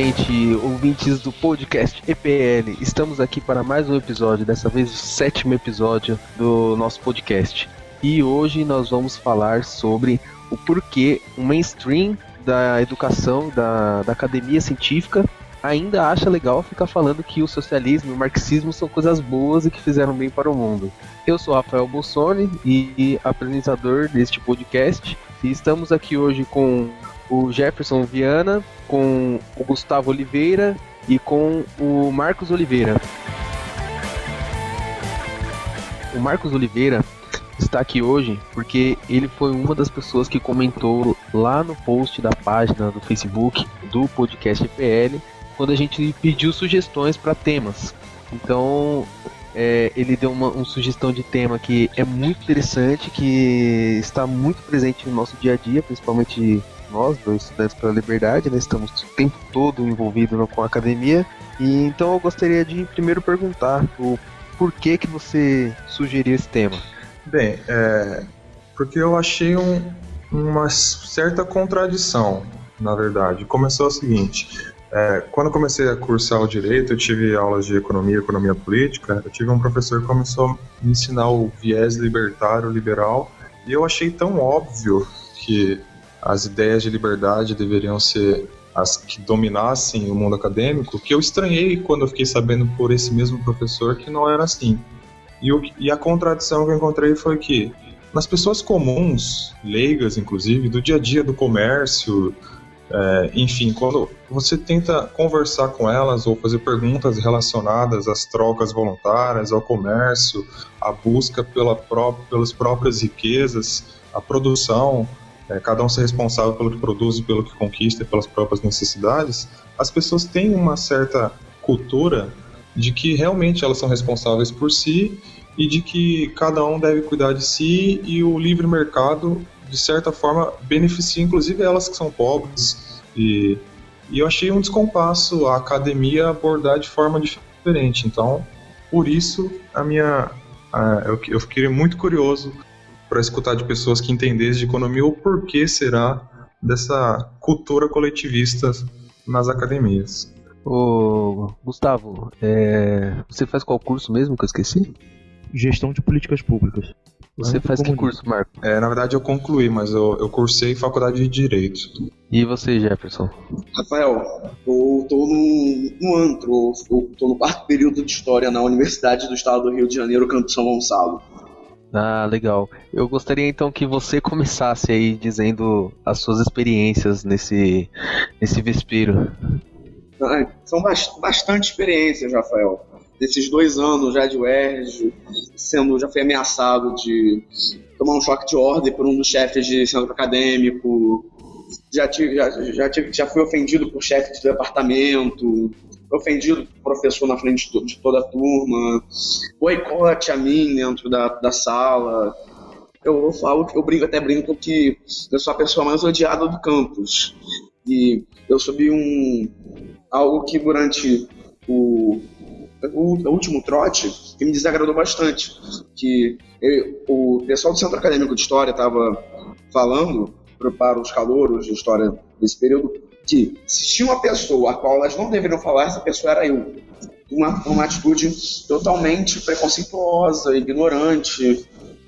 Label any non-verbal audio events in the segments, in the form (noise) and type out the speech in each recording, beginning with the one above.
novamente, ouvintes do podcast EPL. Estamos aqui para mais um episódio, dessa vez o sétimo episódio do nosso podcast. E hoje nós vamos falar sobre o porquê o mainstream da educação, da, da academia científica, ainda acha legal ficar falando que o socialismo e o marxismo são coisas boas e que fizeram bem para o mundo. Eu sou Rafael Bolsoni e, apresentador deste podcast e estamos aqui hoje com o Jefferson Viana, com o Gustavo Oliveira e com o Marcos Oliveira. O Marcos Oliveira está aqui hoje porque ele foi uma das pessoas que comentou lá no post da página do Facebook do podcast EPL quando a gente pediu sugestões para temas. Então, é, ele deu uma, uma, sugestão de tema que é muito interessante, que está muito presente no nosso dia a dia, principalmente nós, dois estudantes pela liberdade, né, estamos o tempo todo envolvidos com a academia. E então eu gostaria de primeiro perguntar o porquê que você sugeriu esse tema. Bem, é, porque eu achei um, uma certa contradição, na verdade. Começou o seguinte: é, quando comecei a cursar o direito, eu tive aulas de economia, economia política. Eu tive um professor que começou a me ensinar o viés libertário, liberal, e eu achei tão óbvio que as ideias de liberdade deveriam ser as que dominassem o mundo acadêmico, que eu estranhei quando eu fiquei sabendo por esse mesmo professor que não era assim. E, o, e a contradição que eu encontrei foi que nas pessoas comuns, leigas inclusive, do dia a dia do comércio, é, enfim, quando você tenta conversar com elas ou fazer perguntas relacionadas às trocas voluntárias, ao comércio, à busca pela pró pelas próprias riquezas, a produção, é, cada um ser responsável pelo que produz e pelo que conquista, pelas próprias necessidades, as pessoas têm uma certa cultura de que realmente elas são responsáveis por si e de que cada um deve cuidar de si e o livre mercado de certa forma, beneficia inclusive elas que são pobres. E, e eu achei um descompasso a academia abordar de forma diferente. Então, por isso, a minha. Eu, eu fiquei muito curioso para escutar de pessoas que entendessem de economia o porquê será dessa cultura coletivista nas academias. Ô, Gustavo, é, você faz qual curso mesmo que eu esqueci? Gestão de Políticas Públicas. Você faz que curso, Marco? É, na verdade eu concluí, mas eu, eu cursei faculdade de Direito. E você, Jefferson? Rafael, eu tô no, no antro, eu tô no quarto período de História na Universidade do Estado do Rio de Janeiro, Campo São Gonçalo. Ah, legal. Eu gostaria então que você (laughs) começasse aí dizendo as suas experiências nesse, nesse vespeiro. Ah, são bastante experiências, Rafael desses dois anos já de UERJ, sendo, já fui ameaçado de tomar um choque de ordem por um dos chefes de centro acadêmico, já, tive, já, já, tive, já fui ofendido por chefe de departamento, ofendido por professor na frente de, toda a turma, boicote a mim dentro da, da sala. Eu, eu falo, eu brinco, até brinco que eu sou a pessoa mais odiada do campus. E eu subi um algo que durante o, o, último trote que me desagradou bastante. Que eu, o pessoal do Centro Acadêmico de História estava falando para os calouros de História desse período que se tinha uma pessoa a qual elas não deveriam falar, essa pessoa era eu. Uma, uma atitude totalmente preconceituosa, ignorante,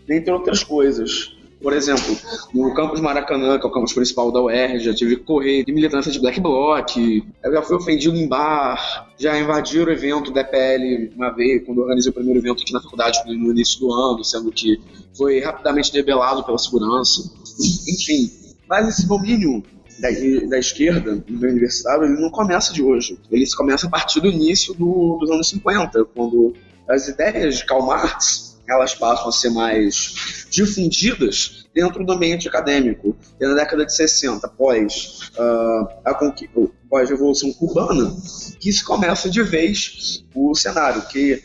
entre outras coisas. Por exemplo, no campus Maracanã, que é o campus principal da UERJ, já tive que correr de militância de Black Bloc, eu já fui ofendido em bar, já invadiram o evento da EPL uma vez, quando eu organizei o primeiro evento aqui na faculdade no início do ano, sendo que foi rapidamente debelado pela segurança. Enfim, mas esse domínio da, da esquerda, no universitário, ele não começa de hoje. Ele começa a partir do início do, dos anos 50, quando as ideias de Karl Marx elas passam a ser mais difundidas dentro do ambiente acadêmico. E na década de 60, após uh, a após a Revolução Cubana, que se começa de vez o cenário, que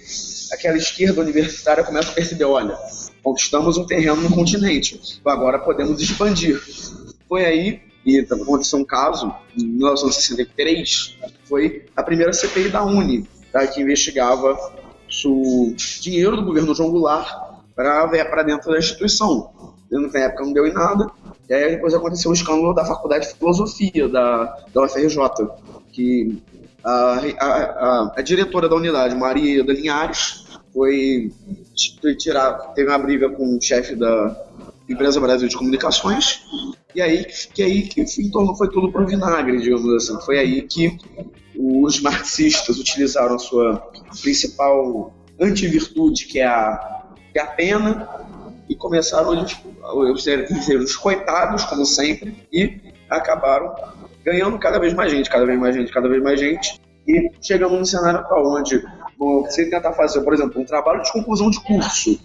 aquela esquerda universitária começa a perceber, olha, conquistamos um terreno no continente, agora podemos expandir. Foi aí e aconteceu um caso, em 1963, foi a primeira CPI da Uni, tá, que investigava o dinheiro do governo João Goulart para dentro da instituição. Na época não deu em nada. E aí depois aconteceu o escândalo da Faculdade de Filosofia da, da UFRJ, que a, a, a, a diretora da unidade, Maria da Linhares, foi tirar, teve uma briga com o chefe da Empresa Brasil de Comunicações, e aí que aí que então foi tudo pro vinagre, digamos assim. Foi aí que os marxistas utilizaram a sua principal antivirtude, que é a, que é a pena, e começaram a ser os coitados, como sempre, e acabaram ganhando cada vez mais gente, cada vez mais gente, cada vez mais gente, e chegamos num cenário atual onde você tentar fazer, por exemplo, um trabalho de conclusão de curso,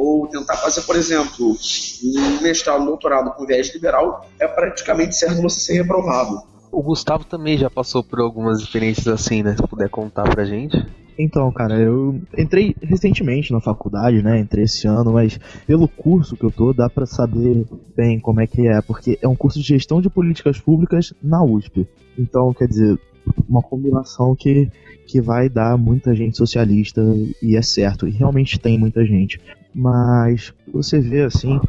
ou tentar fazer, por exemplo, um mestrado, um doutorado com viés liberal, é praticamente certo você ser reprovado. O Gustavo também já passou por algumas experiências assim, né? Se puder contar pra gente. Então, cara, eu entrei recentemente na faculdade, né? Entrei esse ano, mas pelo curso que eu tô, dá para saber bem como é que é, porque é um curso de gestão de políticas públicas na USP. Então, quer dizer, uma combinação que, que vai dar muita gente socialista e é certo, e realmente tem muita gente. Mas você vê assim,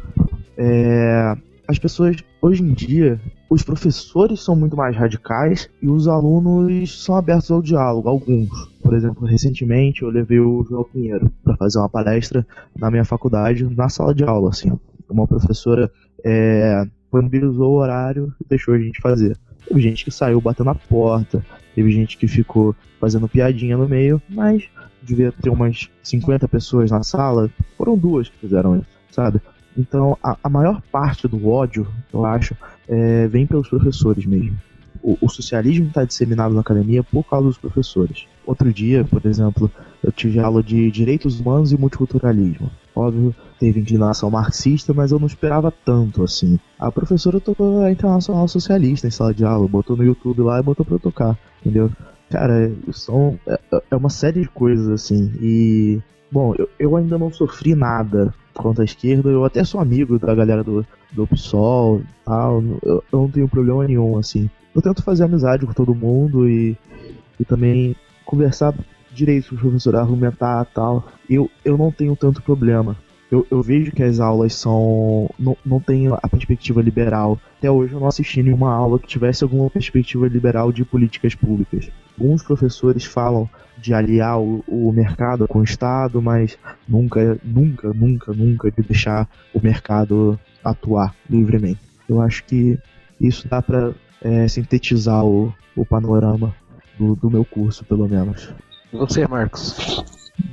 é, as pessoas hoje em dia, os professores são muito mais radicais e os alunos são abertos ao diálogo, alguns. Por exemplo, recentemente eu levei o João Pinheiro para fazer uma palestra na minha faculdade, na sala de aula, assim. Uma professora é, disponibilizou o horário e deixou a gente fazer. Teve gente que saiu batendo na porta, teve gente que ficou fazendo piadinha no meio, mas devia ter umas 50 pessoas na sala, foram duas que fizeram isso, sabe? Então, a, a maior parte do ódio, eu acho, é, vem pelos professores mesmo. O, o socialismo está disseminado na academia por causa dos professores. Outro dia, por exemplo, eu tive aula de direitos humanos e multiculturalismo. Óbvio, teve inclinação marxista, mas eu não esperava tanto assim. A professora tocou a Internacional Socialista em sala de aula, botou no YouTube lá e botou pra eu tocar, entendeu? Cara, são, é, é uma série de coisas assim. E, bom, eu, eu ainda não sofri nada contra a esquerda. Eu até sou amigo da galera do, do PSOL e tal. Eu, eu não tenho problema nenhum, assim. Eu tento fazer amizade com todo mundo e, e também conversar direito com o professor, argumentar tal. Eu, eu não tenho tanto problema. Eu, eu vejo que as aulas são. Não, não tem a perspectiva liberal. Até hoje eu não assisti nenhuma aula que tivesse alguma perspectiva liberal de políticas públicas. Alguns professores falam de aliar o, o, mercado com o Estado, mas nunca, nunca, nunca, nunca de deixar o mercado atuar livremente. Eu acho que isso dá para é, sintetizar o, o panorama do, do, meu curso, pelo menos. E você, Marcos?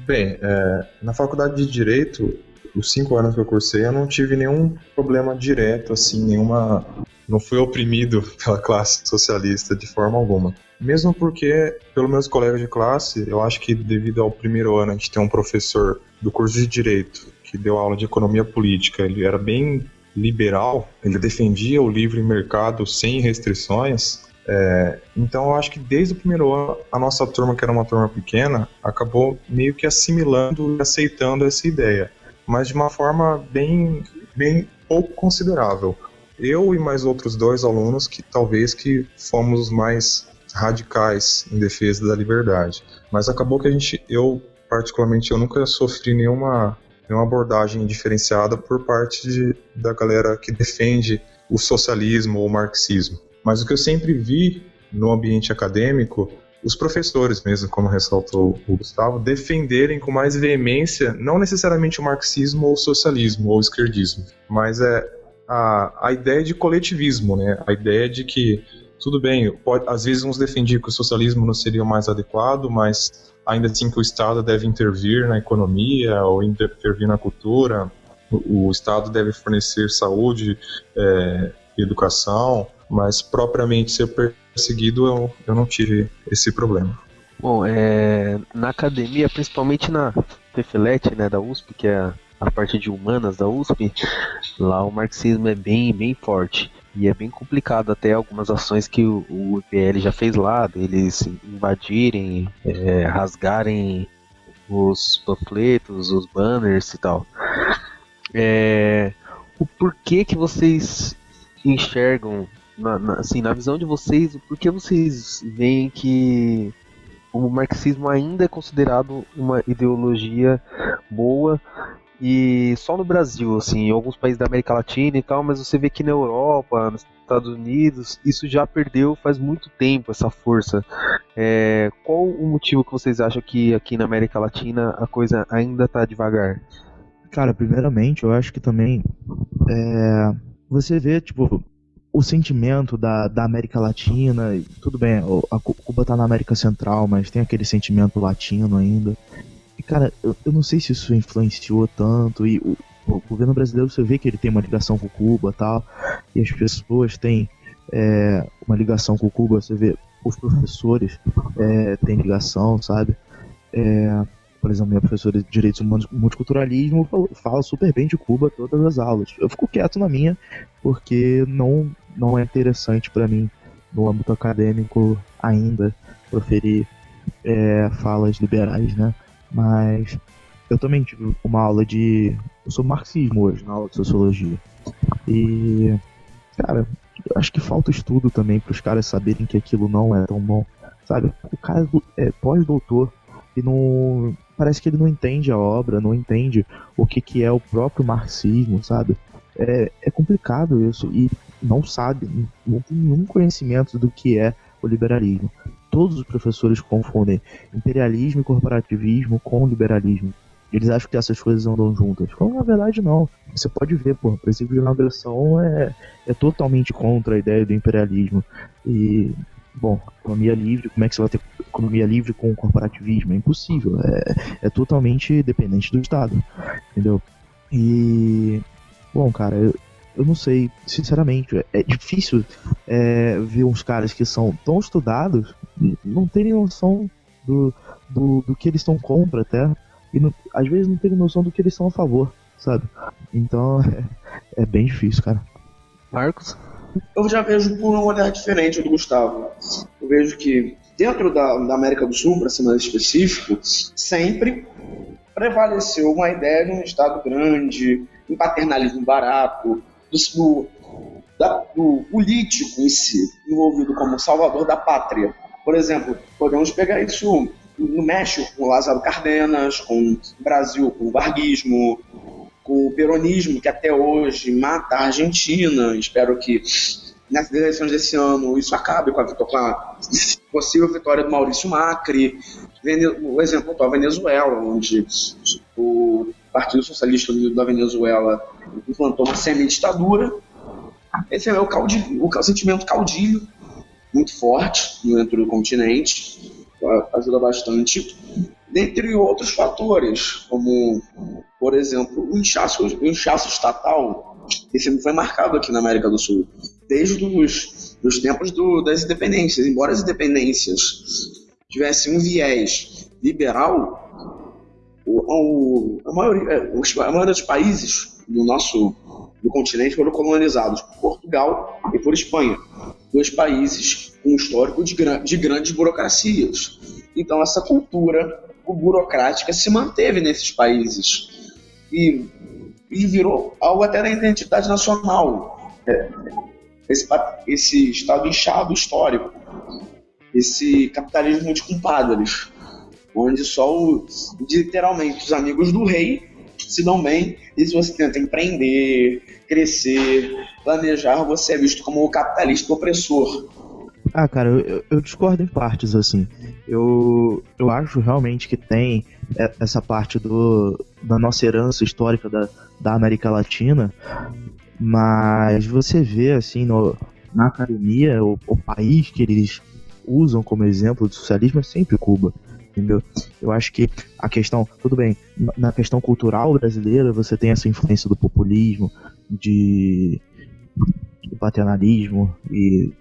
Bem, é, na faculdade de Direito, os cinco anos que eu cursei, eu não tive nenhum problema direto, assim, nenhuma. Não fui oprimido (laughs) pela classe socialista de forma alguma. Mesmo porque, pelos meus colegas de classe, eu acho que devido ao primeiro ano a gente tem um professor do curso de Direito que deu aula de economia política, ele era bem liberal, ele defendia o livre mercado sem restrições. É, então eu acho que desde o primeiro ano a nossa turma, que era uma turma pequena, acabou meio que assimilando e aceitando essa ideia, mas de uma forma bem, bem pouco considerável. Eu e mais outros dois alunos que talvez que fomos mais radicais em defesa da liberdade. Mas acabou que a gente, eu particularmente, eu nunca sofri nenhuma, nenhuma abordagem diferenciada por parte de, da galera que defende o socialismo ou o marxismo. Mas o que eu sempre vi no ambiente acadêmico, os professores mesmo, como ressaltou o Gustavo, defenderem com mais veemência não necessariamente o marxismo ou o socialismo ou o esquerdismo, mas é a, a ideia de coletivismo, né? A ideia de que tudo bem, pode, às vezes uns defendiam que o socialismo não seria o mais adequado, mas ainda assim que o Estado deve intervir na economia ou intervir na cultura, o, o Estado deve fornecer saúde é, educação, mas propriamente ser perseguido eu, eu não tive esse problema. Bom, é, na academia, principalmente na FEFELET, né, da USP, que é a parte de humanas da USP, lá o marxismo é bem, bem forte. E é bem complicado até algumas ações que o, o IPL já fez lá, deles invadirem, é, rasgarem os panfletos, os banners e tal. É, o porquê que vocês enxergam, na, na, assim, na visão de vocês, o porquê vocês veem que o marxismo ainda é considerado uma ideologia boa E só no Brasil, assim, em alguns países da América Latina e tal, mas você vê que na Europa, nos Estados Unidos, isso já perdeu faz muito tempo essa força. É, qual o motivo que vocês acham que aqui na América Latina a coisa ainda tá devagar? Cara, primeiramente, eu acho que também é, você vê, tipo, o sentimento da, da América Latina, tudo bem, a Cuba tá na América Central, mas tem aquele sentimento latino ainda. E, cara, eu, eu não sei se isso influenciou tanto, e o, o, governo brasileiro, você vê que ele tem uma ligação com Cuba tal, e as pessoas têm é, uma ligação com Cuba, você vê os professores é, têm ligação, sabe? É, por exemplo, minha professora de Direitos Humanos e Multiculturalismo fala super bem de Cuba todas as aulas. Eu fico quieto na minha, porque não, não é interessante para mim, no âmbito acadêmico, ainda proferir é, falas liberais, né? Mas eu também tive uma aula de. Eu sou marxismo hoje, na aula de sociologia. E. Cara, acho que falta estudo também para os caras saberem que aquilo não é tão bom. Sabe? O cara é pós-doutor e não parece que ele não entende a obra, não entende o que, que é o próprio marxismo, sabe? É, é complicado isso e não sabe, não tem nenhum conhecimento do que é o liberalismo. Todos os professores confundem imperialismo e corporativismo com liberalismo. Eles acham que essas coisas andam juntas. Quando na verdade não. Você pode ver, pô, o princípio de não agressão é, é totalmente contra a ideia do imperialismo. E bom, economia livre, como é que você vai ter economia livre com corporativismo? É impossível, é, é totalmente dependente do Estado, entendeu? E, bom, cara, eu, eu não sei, sinceramente, é, é difícil é, ver uns caras que são tão estudados não terem noção do, do, do que eles estão contra até, e não, às vezes não terem noção do que eles são a favor, sabe? Então (laughs) é, é bem difícil, cara. Marcos? Eu já vejo por um olhar diferente do Gustavo. Eu vejo que dentro da, da América do Sul, para ser mais específico, sempre prevaleceu uma ideia de um Estado grande, um paternalismo barato, do, da, do político em si, envolvido como salvador da pátria. Por exemplo, podemos pegar isso no México com Lázaro Cárdenas, com o Brasil com o varguismo, o peronismo, que até hoje mata a Argentina. Espero que nessas eleições desse ano isso acabe com a, com a possível vitória do Maurício Macri. O exemplo atual, Venezuela, onde o Partido Socialista Unido da Venezuela implantou uma semi-ditadura. Esse é o, caudilho, o sentimento caudilho, muito forte dentro do continente, ajuda bastante dentre outros fatores, como, por exemplo, o inchaço, o inchaço estatal, que sempre foi marcado aqui na América do Sul, desde os dos tempos do, das independências. Embora as independências tivessem um viés liberal, o, o, a, maioria, a maioria dos países do nosso do continente foram colonizados por Portugal e por Espanha, dois países com um histórico de, de grandes burocracias. Então, essa cultura burocrática se manteve nesses países e, e virou algo até da identidade nacional. É, esse, esse estado inchado histórico, esse capitalismo de compadres, onde só o, literalmente os amigos do rei se dão bem e se você tenta empreender, crescer, planejar, você é visto como o capitalista opressor. Ah, cara, eu, eu, discordo em partes, assim. Eu, eu acho realmente que tem essa parte do, da nossa herança histórica da, da América Latina, mas você vê, assim, no, na academia, o, o país que eles usam como exemplo de socialismo é sempre Cuba entendeu? Eu acho que a questão, tudo bem, na questão cultural brasileira você tem essa influência do populismo, de paternalismo e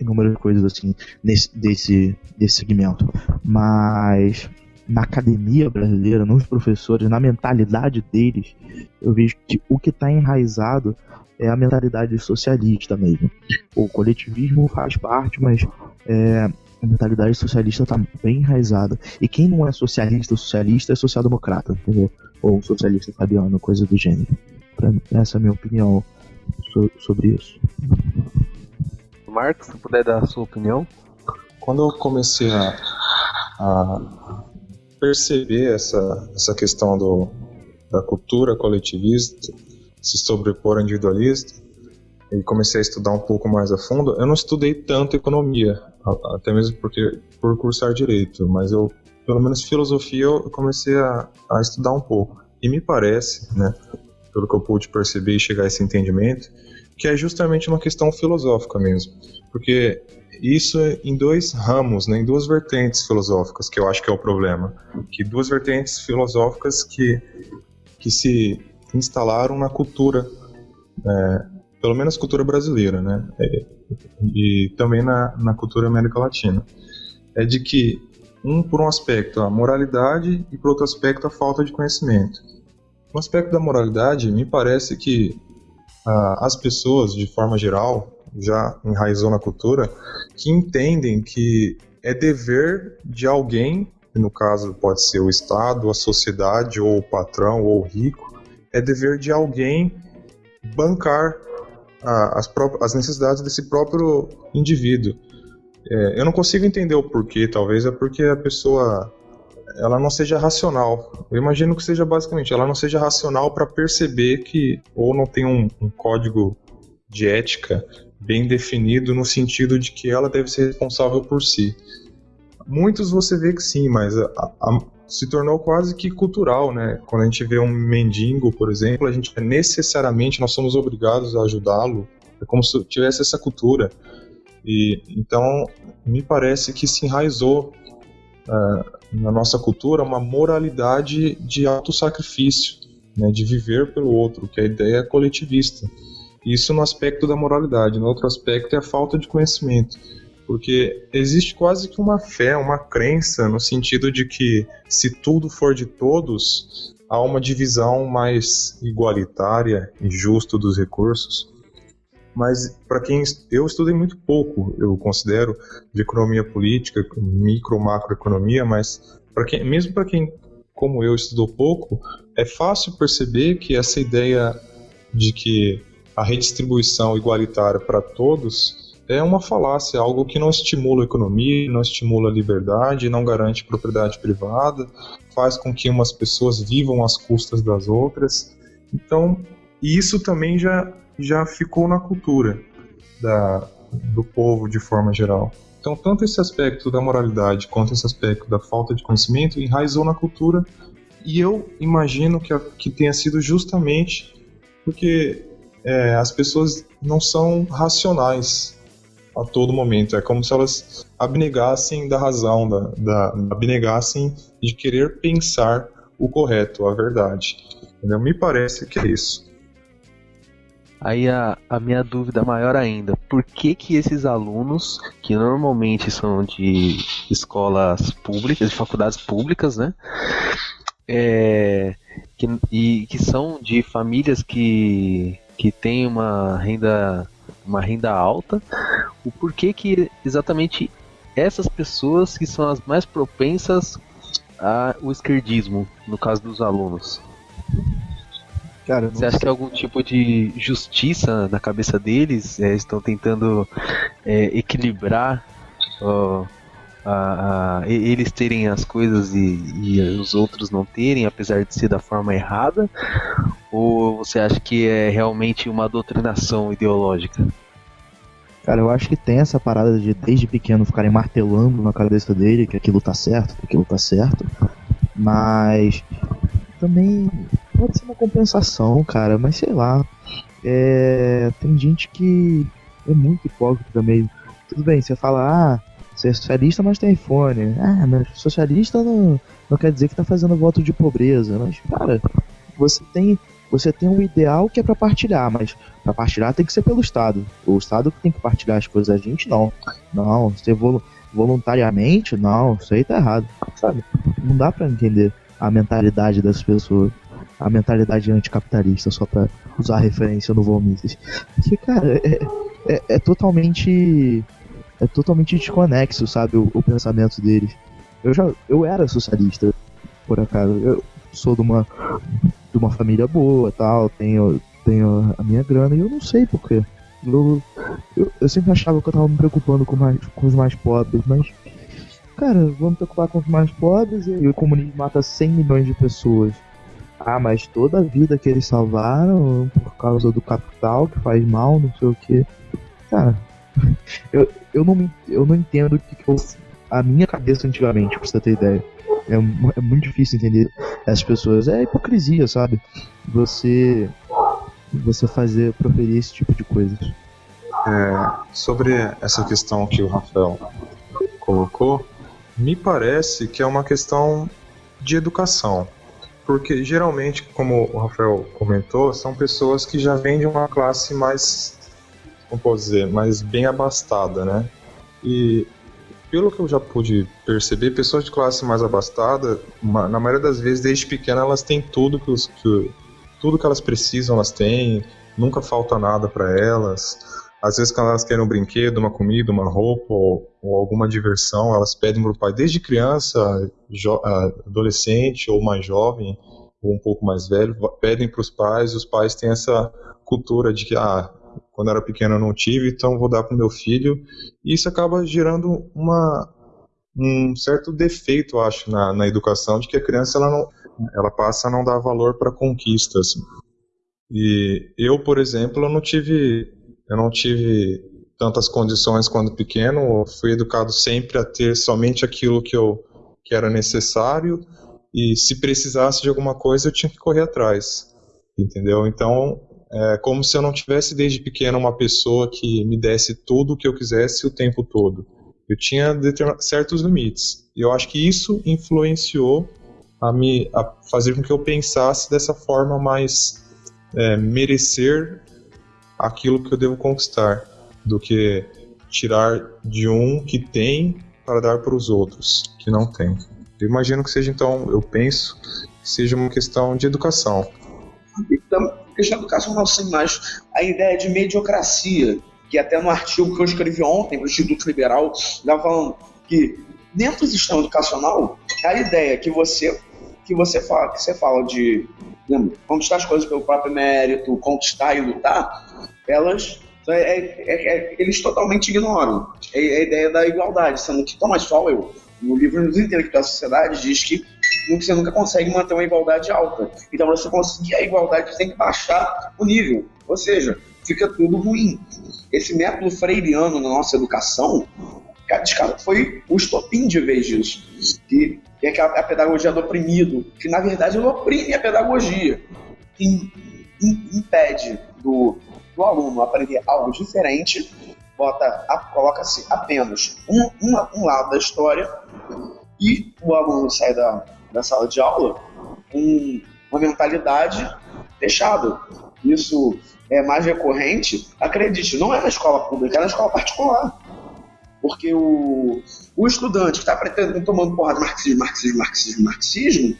inúmeras coisas assim nesse, desse, desse segmento. Mas na academia brasileira, nos professores, na mentalidade deles, eu vejo que o que está enraizado é a mentalidade socialista mesmo. O coletivismo faz parte, mas é, a mentalidade socialista está bem enraizada. E quem não é socialista socialista é social-democrata, entendeu? Ou socialista fabiano, coisa do gênero. Pra, essa é a minha opinião so, sobre isso. Marcos, se puder dar a sua opinião. Quando eu comecei a, a perceber essa, essa questão do, da cultura coletivista se sobrepor ao individualista e comecei a estudar um pouco mais a fundo. Eu não estudei tanto economia, até mesmo porque por cursar direito, mas eu pelo menos filosofia eu comecei a, a estudar um pouco. E me parece, né, pelo que eu pude perceber e chegar a esse entendimento, que é justamente uma questão filosófica mesmo. Porque isso é em dois ramos, né, em duas vertentes filosóficas, que eu acho que é o problema. Que duas vertentes filosóficas que, que se instalaram na cultura, é, pelo menos cultura brasileira, né, é, e também na, na cultura América Latina. É de que um por um aspecto a moralidade e por outro aspecto a falta de conhecimento. No aspecto da moralidade, me parece que ah, as pessoas, de forma geral, já enraizou na cultura, que entendem que é dever de alguém, no caso pode ser o Estado, a sociedade, ou o patrão, ou o rico, é dever de alguém bancar ah, as, as necessidades desse próprio indivíduo. É, eu não consigo entender o porquê, talvez é porque a pessoa ela não seja racional. Eu imagino que seja basicamente, ela não seja racional para perceber que ou não tem um, um, código de ética bem definido no sentido de que ela deve ser responsável por si. Muitos você vê que sim, mas a, a, se tornou quase que cultural, né? Quando a gente vê um mendigo, por exemplo, a gente necessariamente nós somos obrigados a ajudá-lo. É como se tivesse essa cultura. E então me parece que se enraizou uh, na nossa cultura uma moralidade de autossacrifício, né, de viver pelo outro, que é a ideia coletivista. Isso no aspecto da moralidade. No outro aspecto é a falta de conhecimento. Porque existe quase que uma fé, uma crença, no sentido de que se tudo for de todos, há uma divisão mais igualitária e justa dos recursos. Mas para quem eu estudei muito pouco, eu considero de economia política, micro macroeconomia, mas para quem, mesmo para quem como eu estudou pouco, é fácil perceber que essa ideia de que a redistribuição igualitária para todos é uma falácia, algo que não estimula a economia, não estimula a liberdade, não garante propriedade privada, faz com que umas pessoas vivam às custas das outras. Então, isso também já já ficou na cultura da, do povo de forma geral. Então, tanto esse aspecto da moralidade quanto esse aspecto da falta de conhecimento enraizou na cultura, e eu imagino que, que tenha sido justamente porque é, as pessoas não são racionais a todo momento. É como se elas abnegassem da razão, da, da, abnegassem de querer pensar o correto, a verdade. Entendeu? Me parece que é isso. Aí a, a minha dúvida maior ainda, por que que esses alunos, que normalmente são de escolas públicas, de faculdades públicas, né? É, que, e que são de famílias que, que têm uma renda, uma renda alta, o porquê que exatamente essas pessoas que são as mais propensas ao esquerdismo, no caso dos alunos? Cara, Você acha sei. que é algum tipo de justiça na cabeça deles? É, estão tentando é, equilibrar ó, a, a, eles terem as coisas e, e, os outros não terem, apesar de ser da forma errada? Ou você acha que é realmente uma doutrinação ideológica? Cara, eu acho que tem essa parada de desde pequeno ficarem martelando na cabeça dele que aquilo tá certo, que aquilo tá certo. Mas também pode ser uma compensação, cara, mas sei lá. É, tem gente que é muito hipócrita meio. Tudo bem, você fala, ah, é socialista, mas tem iPhone. Ah, mas socialista não, não quer dizer que tá fazendo voto de pobreza. Mas, cara, você tem você tem um ideal que é para partilhar, mas para partilhar tem que ser pelo Estado. O Estado que tem que partilhar as coisas, a gente não. Não, você voluntariamente, não, isso aí tá errado, sabe? Não dá para entender a mentalidade das pessoas a mentalidade anticapitalista, só pra usar referência no Vomites. Que, cara, é, é, é, totalmente. É totalmente desconexo, sabe, o, o, pensamento deles. Eu já. Eu era socialista, por acaso. Eu sou de uma. de uma família boa tal, tenho, tenho a minha grana e eu não sei porquê. Eu, eu, eu sempre achava que eu tava me preocupando com, mais, com os mais pobres, mas cara, vamos preocupar com os mais pobres e o comunismo mata 100 milhões de pessoas Ah, mas toda a vida que eles salvaram por causa do capital que faz mal, não sei o que. Cara, eu, eu, não, eu não entendo o que, que eu, a minha cabeça antigamente, pra você ter ideia. É, é muito difícil entender as pessoas. É hipocrisia, sabe? Você você fazer proferir esse tipo de coisas. É, sobre essa questão que o Rafael colocou, me parece que é uma questão de educação. Porque geralmente, como o Rafael comentou, são pessoas que já vêm de uma classe mais, como posso dizer, mais bem abastada, né? E pelo que eu já pude perceber, pessoas de classe mais abastada, na maioria das vezes, desde pequena, elas têm tudo que, os, que tudo que elas precisam, elas têm, nunca falta nada para elas. Às vezes, quando elas querem um brinquedo, uma comida, uma roupa ou, ou alguma diversão, elas pedem para o pai, desde criança, adolescente ou mais jovem, ou um pouco mais velho, pedem para os pais. Os pais têm essa cultura de que, ah, quando era pequeno eu não tive, então vou dar para o meu filho. E isso acaba gerando uma, um certo defeito, acho, na, na educação, de que a criança ela não, ela passa a não dar valor para conquistas. E eu, por exemplo, eu não tive eu não tive tantas condições quando pequeno, fui educado sempre a ter somente aquilo que eu que era necessário e se precisasse de alguma coisa eu tinha que correr atrás, entendeu? Então é como se eu não tivesse desde pequeno uma pessoa que me desse tudo o que eu quisesse o tempo todo. Eu tinha certos limites. E eu acho que isso influenciou a me a fazer com que eu pensasse dessa forma mais é, merecer aquilo que eu devo conquistar, do que tirar de um que tem para dar para os outros que não tem. Eu imagino que seja então, eu penso que seja uma questão de educação. Então, questão de educação não sei mais a ideia de mediocracia, que até no artigo que eu escrevi ontem para o Instituto Liberal, estava falando que dentro do sistema educacional, a ideia que você que você fala, que você fala de lembra, conquistar as coisas pelo próprio mérito, conquistar e lutar, elas é, é, é, eles totalmente ignoram. É, a ideia da igualdade, sendo que Thomas Sowell, no livro Dos Intelectuais da Sociedade, diz que você nunca consegue manter uma igualdade alta. Então, para você conseguir a igualdade, você tem que baixar o nível. Ou seja, fica tudo ruim. Esse método freiriano na nossa educação foi o estopim de vez disso. Que é a, pedagogia do oprimido, que na verdade ele oprime a pedagogia. Impede do, do aluno aprender algo diferente, bota, coloca-se apenas um, um, lado da história e o aluno sai da, da sala de aula com uma mentalidade fechada. Isso é mais recorrente, acredite, não é na escola pública, é na escola particular. Porque o, o estudante que está pretendendo tomando porrada marxismo, marxismo, marxismo, marxismo,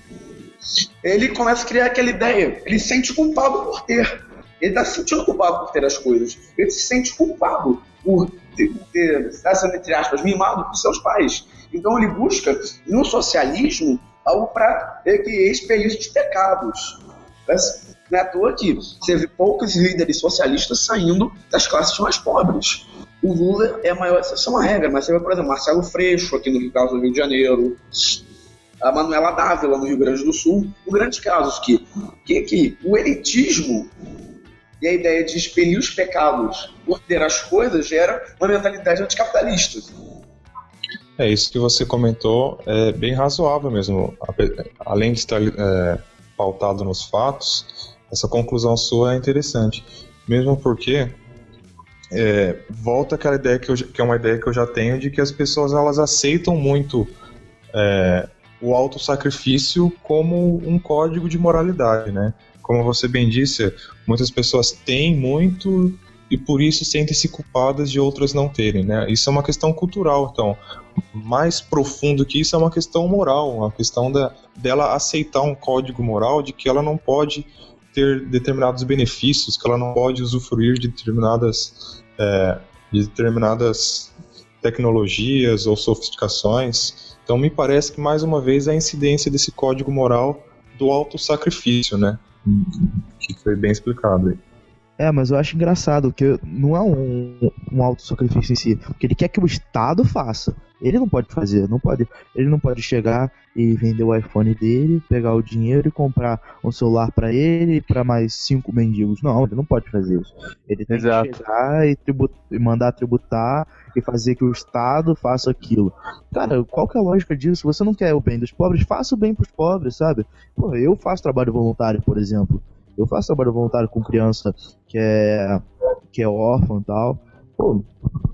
ele começa a criar aquela ideia. Ele se sente culpado por ter. Ele está se sentindo culpado por ter as coisas. Ele se sente culpado por ter, ter entre aspas, mimado por seus pais. Então ele busca no socialismo algo para que expelir os pecados. Não é à toa que vê poucos líderes socialistas saindo das classes mais pobres. O Lula é a maior exceção à regra, mas você vê, por exemplo, Marcelo Freixo, aqui no Rio de Janeiro, a Manuela Dávila, no Rio Grande do Sul, o grandes casos que, que, que o elitismo e a ideia de expelir os pecados por ter as coisas gera uma mentalidade anticapitalista. É isso que você comentou, é bem razoável mesmo. Além de estar é, pautado nos fatos, essa conclusão sua é interessante. Mesmo porque é, volta aquela ideia que, eu, que, é uma ideia que eu já tenho de que as pessoas elas aceitam muito é, o auto-sacrifício como um código de moralidade, né? Como você bem disse, muitas pessoas têm muito e por isso sentem-se culpadas de outras não terem, né? Isso é uma questão cultural, então mais profundo que isso é uma questão moral, uma questão da, dela aceitar um código moral de que ela não pode ter determinados benefícios, que ela não pode usufruir de determinadas, é, de determinadas tecnologias ou sofisticações. Então me parece que mais uma vez a incidência desse código moral do auto-sacrifício, né? Que foi bem explicado aí. É, mas eu acho engraçado que não é um, um auto-sacrifício em si. Porque ele quer que o Estado faça. Ele não pode fazer, não pode. Ele não pode chegar e vender o iPhone dele, pegar o dinheiro e comprar um celular para ele e para mais cinco mendigos. Não, ele não pode fazer isso. Ele tem Exato. que chegar e, tribut e mandar tributar e fazer que o Estado faça aquilo. Cara, qual que é a lógica disso? Você não quer o bem dos pobres? Faça o bem pros pobres, sabe? Pô, eu faço trabalho voluntário, por exemplo. Eu faço trabalho voluntário com criança que é, que é órfã e tal. Pô,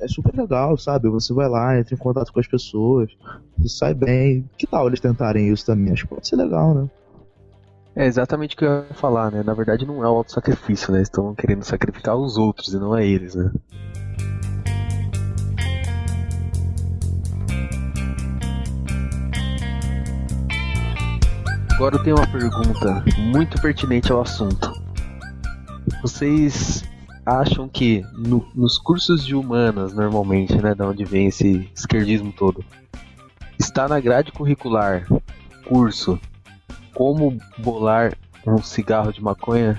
é super legal, sabe? Você vai lá, entra em contato com as pessoas, você sai bem. Que tal eles tentarem isso também? Acho que pode ser legal, né? É exatamente o que eu ia falar, né? Na verdade não é o auto-sacrifício, né? Estão querendo sacrificar os outros e não é eles, né? Agora eu tenho uma pergunta muito pertinente ao assunto. Vocês acham que no, nos cursos de humanas, normalmente, né, da onde vem esse esquerdismo todo, está na grade curricular curso como bolar um cigarro de maconha?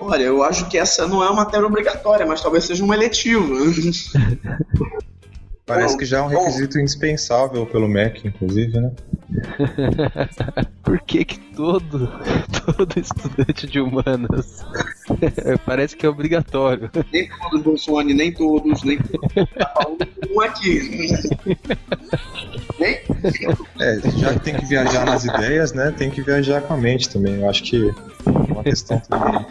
Olha, eu acho que essa não é uma matéria obrigatória, mas talvez seja uma eletiva. (laughs) Parece que já é um requisito indispensável pelo MEC, inclusive, né? (laughs) Por que que todo, (laughs) todo estudante de humanas (laughs) parece que é obrigatório? Nem todos, Bolsonaro, nem todos, nem todos. Tá falando um aqui. nem? É, já que tem que viajar nas ideias, né? Tem que viajar com a mente também. Eu acho que é uma questão também.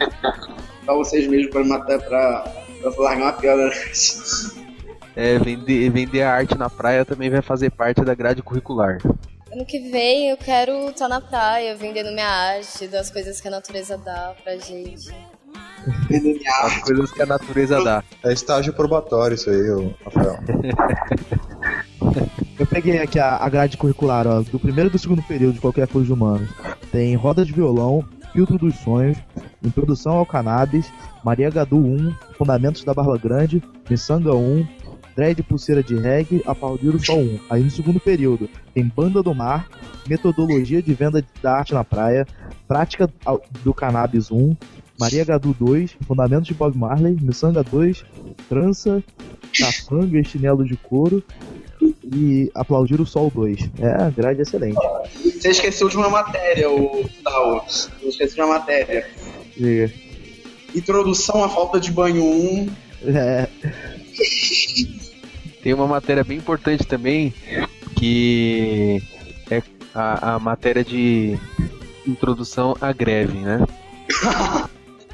Pra vocês mesmos, pra matar, pra, pra largar uma piada é, vender, vender a arte na praia também vai fazer parte da grade curricular. Ano que vem eu quero estar na praia vendendo minha arte, das coisas que a natureza dá pra gente. Vendendo minha arte. As coisas que a natureza dá. É estágio probatório isso aí, Rafael. (laughs) Eu peguei aqui a, a grade curricular, ó, do primeiro e do segundo período de qualquer coisa de humanos. Tem roda de violão, filtro dos sonhos, introdução ao cannabis, Maria Gadu 1, fundamentos da Barba Grande, Missanga 1, Dread Pulseira de Reggae, Aplaudiram só um. Aí no segundo período tem Banda do Mar, Metodologia de Venda da Arte na Praia, Prática do Cannabis 1, Maria Gadu 2, Fundamentos de Bob Marley, Missanga 2, Trança, Capanga e Chinelo de Couro e Aplaudir o Sol 2. É, a grade é excelente. Você esqueceu de uma matéria, o Tal. Você esqueceu de uma matéria. Diga. Introdução à falta de banho 1. É. (laughs) Tem uma matéria bem importante também, que é a, a matéria de introdução à greve, né?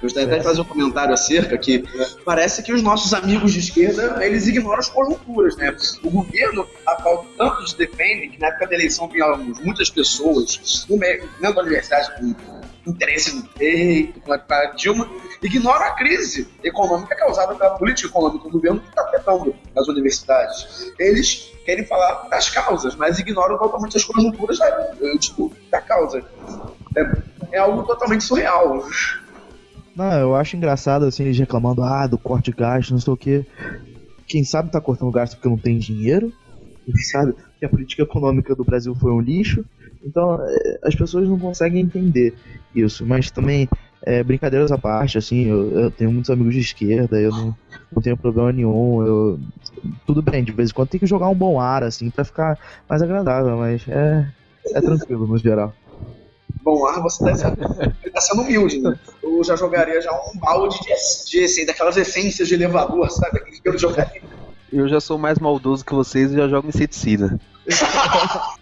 Gostaria até de fazer um comentário acerca que parece que os nossos amigos de esquerda, eles ignoram as conjunturas, né? O governo, a qual tantos defendem, que na época da eleição vínhamos muitas pessoas dentro da universidade com interesse no peito, para Dilma, ignora a crise econômica causada pela política econômica do governo que está afetando as universidades. Eles querem falar das causas, mas ignoram totalmente as conjunturas da, tipo, da causa. É, é algo totalmente surreal. Não, eu acho engraçado assim eles reclamando ah, do corte de gasto, não sei o que. Quem sabe tá cortando gasto porque não tem dinheiro, quem sabe que a política econômica do Brasil foi um lixo. Então é, as pessoas não conseguem entender isso. Mas também, é, brincadeiras à parte, assim, eu, eu, tenho muitos amigos de esquerda, eu não, não tenho problema nenhum. Eu, tudo bem, de vez em quando tem que jogar um bom ar, assim, pra ficar mais agradável, mas é, é tranquilo no geral. Bom ar, você tá sendo, tá sendo humilde, né? Eu já jogaria já um balde de, de assim, daquelas essências de elevador, sabe? Que eu jogaria. Eu já sou mais maldoso que vocês e já jogo inseticida. (laughs)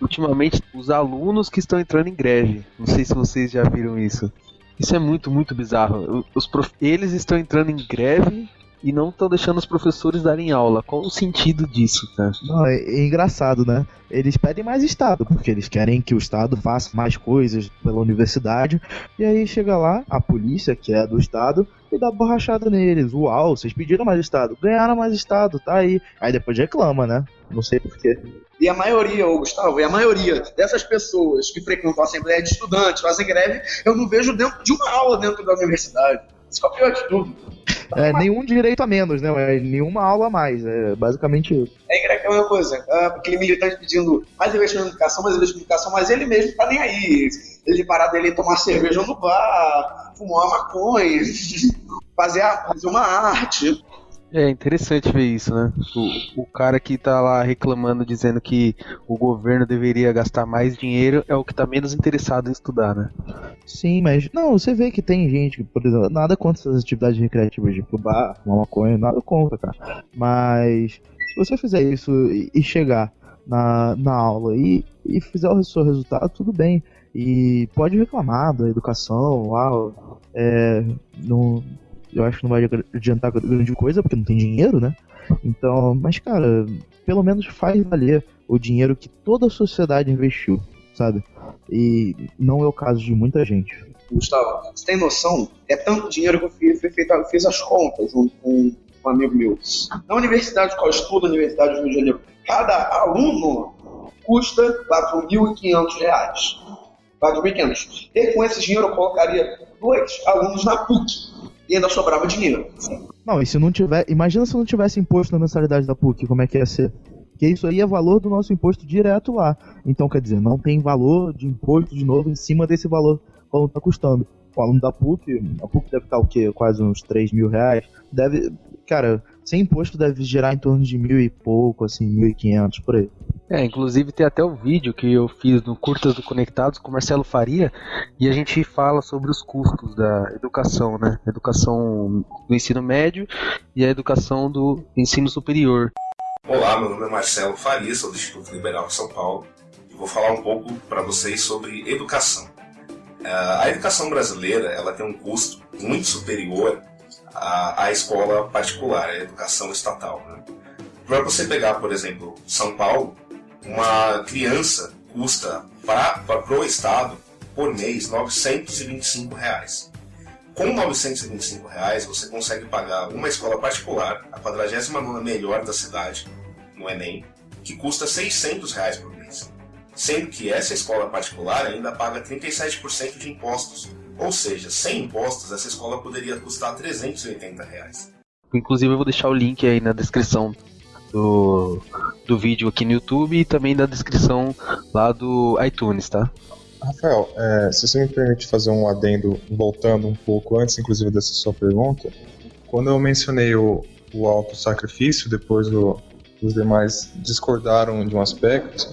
ultimamente os alunos que estão entrando em greve. Não sei se vocês já viram isso. Isso é muito, muito bizarro. Os prof... Eles estão entrando em greve e não estão deixando os professores darem aula. Qual o sentido disso, tá? Não, é, é, engraçado, né? Eles pedem mais Estado, porque eles querem que o Estado faça mais coisas pela universidade. E aí chega lá, a polícia, que é do Estado, e dá borrachada neles. Uau, vocês pediram mais Estado, ganharam mais Estado, tá aí. Aí depois reclama, né? Não sei porquê. E a maioria, ô Gustavo, e a maioria dessas pessoas que frequentam a Assembleia de Estudantes, fazem greve, eu não vejo dentro de uma aula dentro da universidade. Isso é o pior de tudo. É, nenhum direito a menos, né? É, nenhuma aula a mais. É basicamente isso. É é uma coisa. É, aquele militante pedindo mais investimento em educação, mais investimento em educação, mas ele mesmo tá nem aí. Ele parar dele tomar cerveja no bar, fumar uma maconha, (laughs) fazer, fazer uma arte. É interessante ver isso, né? O, o cara que tá lá reclamando, dizendo que o governo deveria gastar mais dinheiro, é o que tá menos interessado em estudar, né? Sim, mas não, você vê que tem gente que, por exemplo, nada contra essas atividades recreativas de bar, uma maconha, nada contra, cara. Mas se você fizer isso e, chegar na, na aula e, e fizer o seu resultado, tudo bem. E pode reclamar da educação, ah, é, não, eu acho que não vai adiantar grande coisa, porque não tem dinheiro, né? Então, mas cara, pelo menos faz valer o dinheiro que toda a sociedade investiu, sabe? E não é o caso de muita gente. Gustavo, você tem noção? É tanto dinheiro que eu fiz, eu fiz as contas junto com um amigo meu. Na universidade qual eu estudo, na Universidade do Rio de Janeiro, cada aluno custa R$ 4.500. 4.500. E com esse dinheiro eu colocaria dois alunos na PUC e ainda sobrava dinheiro. Não, e se não tiver. Imagina se não tivesse imposto na mensalidade da PUC, como é que ia ser? Porque isso aí é valor do nosso imposto direto lá. Então, quer dizer, não tem valor de imposto de novo em cima desse valor que está custando. O aluno da PUC, a PUC deve estar o quê? Quase uns 3 mil reais. Deve. Cara, sem imposto deve gerar em torno de mil e pouco, assim, mil e quinhentos por aí. É, inclusive tem até o vídeo que eu fiz no Curtas do Conectados com Marcelo Faria e a gente fala sobre os custos da educação, né? Educação do ensino médio e a educação do ensino superior. Olá, meu nome é Marcelo Faria, sou do Instituto Liberal de São Paulo e vou falar um pouco para vocês sobre educação. A educação brasileira ela tem um custo muito superior à, à escola particular, à educação estatal. Né? Para você pegar, por exemplo, São Paulo, uma criança custa para o Estado, por mês, 925 reais. Com 925 reais, você consegue pagar uma escola particular, a 49 melhor da cidade, no Enem, que custa 600 reais por mês. Sendo que essa escola particular ainda paga 37% de impostos. Ou seja, sem impostos, essa escola poderia custar 380 reais. Inclusive, eu vou deixar o link aí na descrição do, do vídeo aqui no YouTube e também da descrição lá do iTunes, tá? Rafael, é, se você me permite fazer um adendo, voltando um pouco antes, inclusive, dessa sua pergunta, quando eu mencionei o, o alto sacrifício, depois o, os demais discordaram de um aspecto,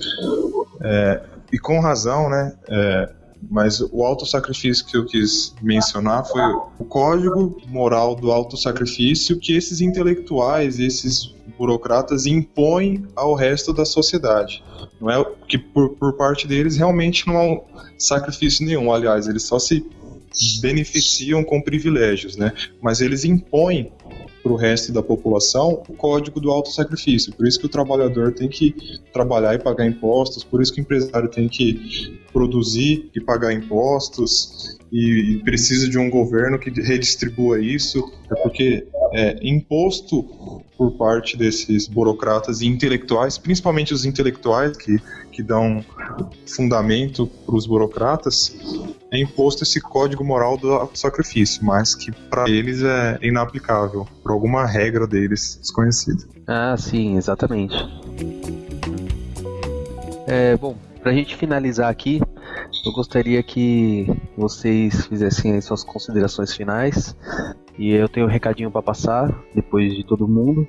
é, e com razão, né? É, mas o autossacrifício que eu quis mencionar foi o código moral do autossacrifício que esses intelectuais, esses burocratas impõem ao resto da sociedade. Não é que por, por parte deles realmente não há um sacrifício nenhum. Aliás, eles só se beneficiam com privilégios, né? Mas eles impõem para o resto da população o código do autossacrifício. Por isso que o trabalhador tem que trabalhar e pagar impostos, por isso que o empresário tem que produzir e pagar impostos e precisa de um governo que redistribua isso, é porque é, imposto por parte desses burocratas e intelectuais, principalmente os intelectuais que, que dão fundamento para os burocratas, é imposto esse código moral do sacrifício, mas que para eles é inaplicável, por alguma regra deles desconhecida. Ah, sim, exatamente. É, bom, para a gente finalizar aqui, eu gostaria que vocês fizessem suas considerações finais. E eu tenho um recadinho para passar depois de todo mundo.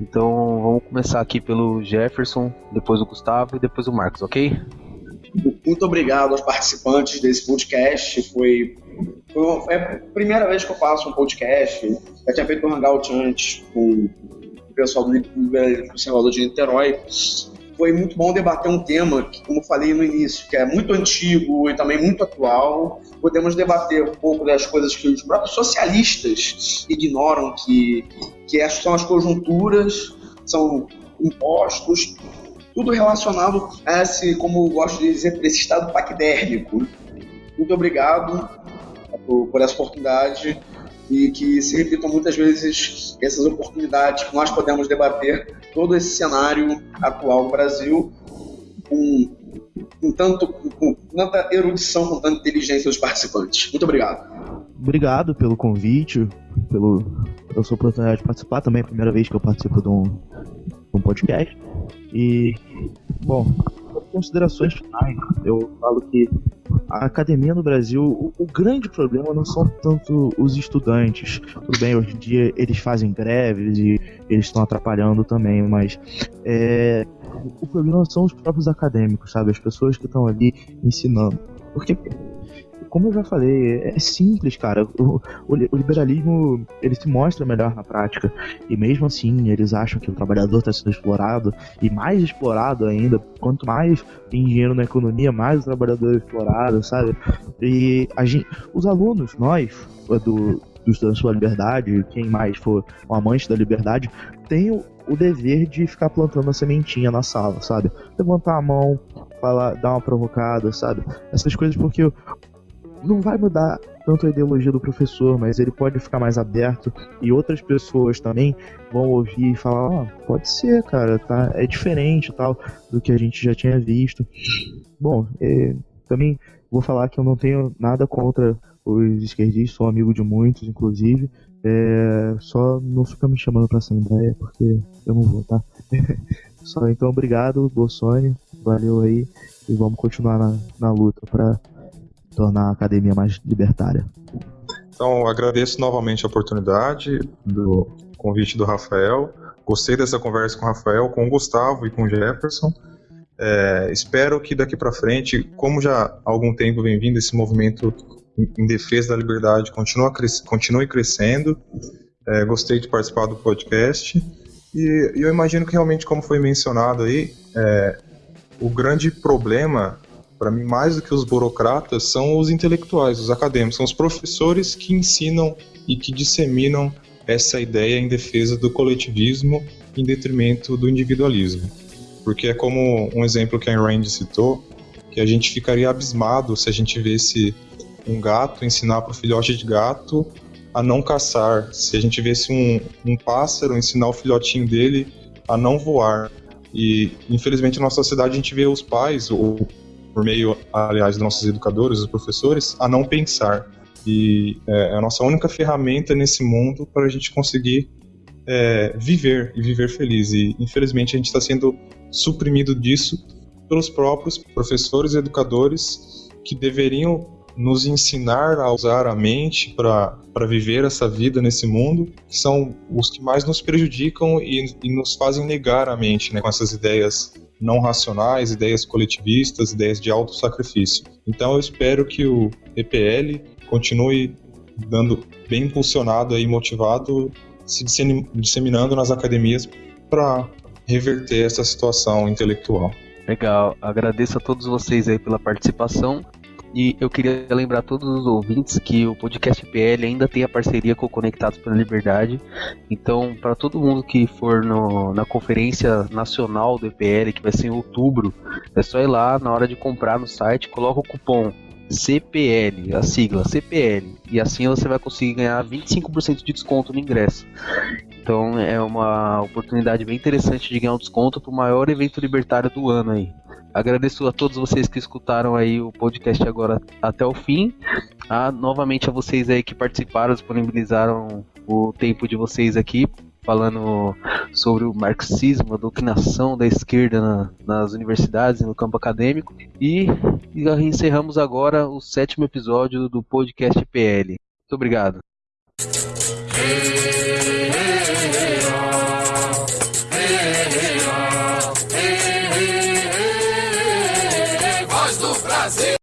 Então vamos começar aqui pelo Jefferson, depois o Gustavo e depois o Marcos, ok? Muito obrigado aos participantes desse podcast. Foi, foi, foi a primeira vez que eu faço um podcast. Já tinha feito um hangout antes com o pessoal do Conservador de Niterói foi muito bom debater um tema que, como falei no início, que é muito antigo e também muito atual. Podemos debater um pouco das coisas que os próprios socialistas ignoram, que, que são as conjunturas, são impostos, tudo relacionado a esse, como eu gosto de dizer, esse estado paquidérmico. Muito obrigado por, por essa oportunidade e que se repitam muitas vezes essas oportunidades que nós podemos debater todo esse cenário atual do Brasil com, com, tanto, com tanta erudição, com tanta inteligência dos participantes. Muito obrigado. Obrigado pelo convite, pelo, pela sua oportunidade de participar também, é a primeira vez que eu participo de um, de um podcast. E, bom, considerações finais, eu falo que a academia no Brasil, o, o, grande problema não são tanto os estudantes. Tudo bem, hoje em dia eles fazem greves e eles estão atrapalhando também, mas é, o problema são os próprios acadêmicos, sabe? As pessoas que estão ali ensinando. Porque como eu já falei, é simples, cara. O, o, o, liberalismo ele se mostra melhor na prática. E mesmo assim, eles acham que o trabalhador está sendo explorado e mais explorado ainda. Quanto mais tem dinheiro na economia, mais o trabalhador é explorado, sabe? E a gente, os alunos, nós, do, do Estudantes pela Liberdade, quem mais for um amante da liberdade, tem o, o dever de ficar plantando a sementinha na sala, sabe? Levantar a mão, falar, dar uma provocada, sabe? Essas coisas porque não vai mudar tanto a ideologia do professor, mas ele pode ficar mais aberto e outras pessoas também vão ouvir e falar, ó, oh, pode ser, cara, tá, é diferente tal do que a gente já tinha visto. Bom, é, também vou falar que eu não tenho nada contra os esquerdistas, sou amigo de muitos, inclusive. É, só não fica me chamando pra Assembleia, porque eu não vou, tá? (laughs) só então, obrigado, Bolsonaro, valeu aí, e vamos continuar na, na luta pra tornar a academia mais libertária. Então, agradeço novamente a oportunidade do convite do Rafael. Gostei dessa conversa com o Rafael, com o Gustavo e com o Jefferson. É, espero que daqui para frente, como já há algum tempo vem vindo esse movimento em defesa da liberdade, continue, cres continue crescendo. É, gostei de participar do podcast. E, e, eu imagino que realmente, como foi mencionado aí, é, o grande problema para mim, mais do que os burocratas, são os intelectuais, os acadêmicos, são os professores que ensinam e que disseminam essa ideia em defesa do coletivismo em detrimento do individualismo. Porque é como um exemplo que a Ayn Rand citou, que a gente ficaria abismado se a gente visse um gato ensinar para o filhote de gato a não caçar, se a gente visse um, um pássaro ensinar o filhotinho dele a não voar. E infelizmente na nossa sociedade a gente vê os pais, ou por meio, aliás, dos nossos educadores, dos professores, a não pensar. E é, é a nossa única ferramenta nesse mundo para a gente conseguir é, viver e viver feliz. E infelizmente a gente está sendo suprimido disso pelos próprios professores e educadores que deveriam nos ensinar a usar a mente para viver essa vida nesse mundo, que são os que mais nos prejudicam e, e nos fazem negar a mente né, com essas ideias não racionais, ideias coletivistas, ideias de auto-sacrifício. Então eu espero que o EPL continue dando bem impulsionado e motivado, se disseminando nas academias para reverter essa situação intelectual. Legal, agradeço a todos vocês aí pela participação. E eu queria lembrar todos os ouvintes que o podcast PL ainda tem a parceria com o Conectados pela Liberdade. Então, para todo mundo que for no, na conferência nacional do EPL, que vai ser em outubro, é só ir lá na hora de comprar no site, coloca o cupom CPL, a sigla CPL, e assim você vai conseguir ganhar 25% de desconto no ingresso. Então é uma oportunidade bem interessante de ganhar um desconto para o maior evento libertário do ano aí. Agradeço a todos vocês que escutaram aí o podcast agora até o fim. Ah, novamente a vocês aí que participaram, disponibilizaram o tempo de vocês aqui falando sobre o marxismo, a doutrinação da esquerda na, nas universidades no campo acadêmico. E, e encerramos agora o sétimo episódio do podcast PL. Muito obrigado. Brasil.